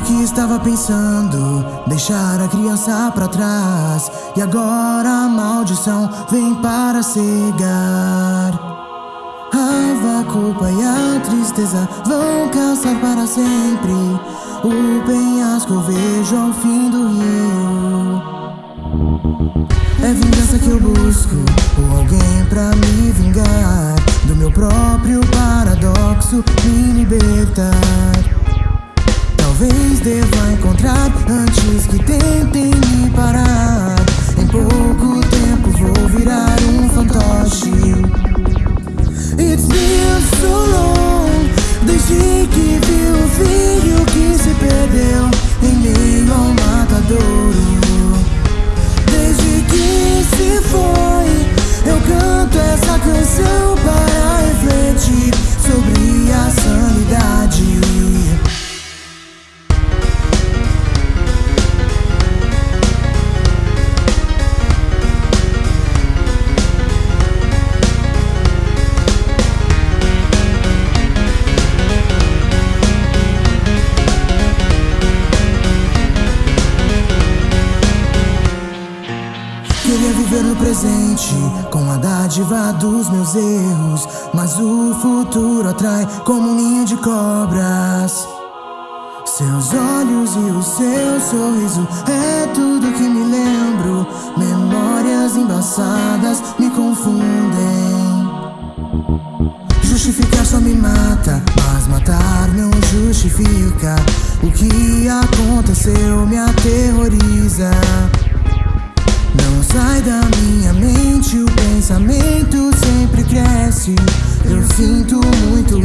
que estava pensando deixar a criança pra trás. E agora a maldição vem para cegar. A culpa e a tristeza vão cansar para sempre. O penhasco vejo ao fim do rio. É vingança que eu busco Ou alguém pra me vingar. Do meu próprio paradoxo me libertar Talvez deva encontrar antes que tentem me viver no presente com a dádiva dos meus erros, mas o futuro atrai como um ninho de cobras. Seus olhos e o seu sorriso é tudo que me lembro. Memórias embaçadas me confundem. Justificar só me mata, mas matar não justifica. O que aconteceu me aterroriza. Não sai da minha mente, o pensamento sempre cresce. Eu sinto muito